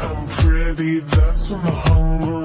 I'm pretty, that's when the hunger